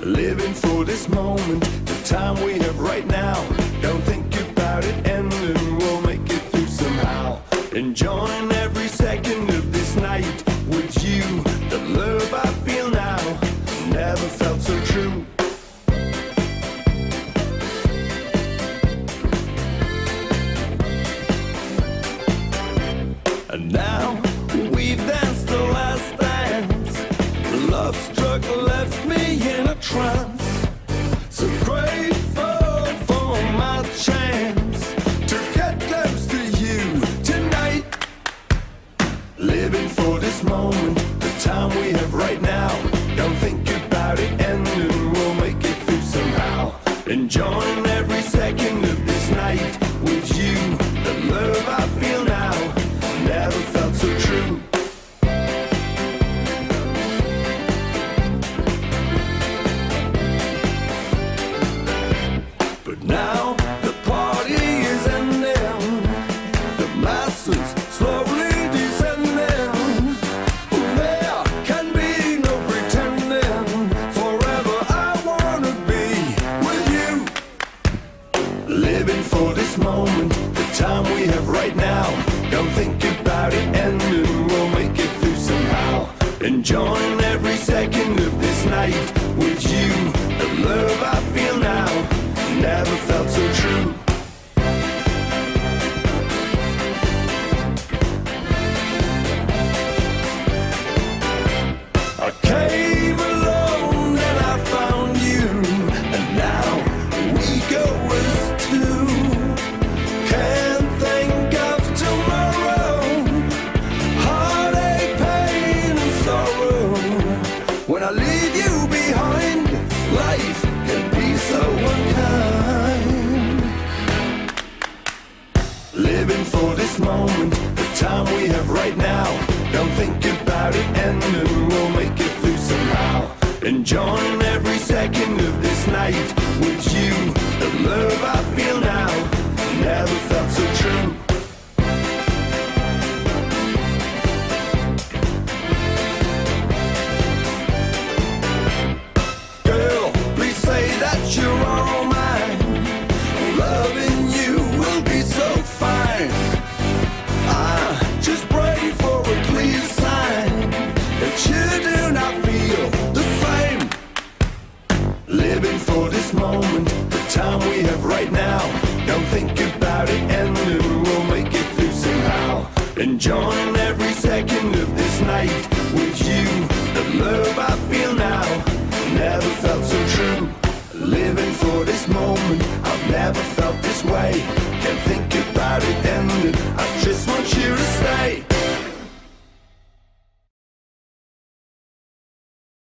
Living for this moment, the time we have right now. Don't think about it ending, we'll make it through somehow. Enjoying every second of this night with you. The love And now we've danced the last dance. Love struck left me in a trance. Moment, the time we have right now. Don't think about it ending, we'll make it through somehow. Enjoying every second of this night with you. The love I feel now never felt so true. When I leave you behind, life can be so unkind. Living for this moment, the time we have right now. Don't think about it ending, we'll make it through somehow. Enjoying now. Don't think about it ending, we'll make it through somehow. Enjoying every second of this night with you. The love I feel now never felt so true. Living for this moment, I've never felt this way.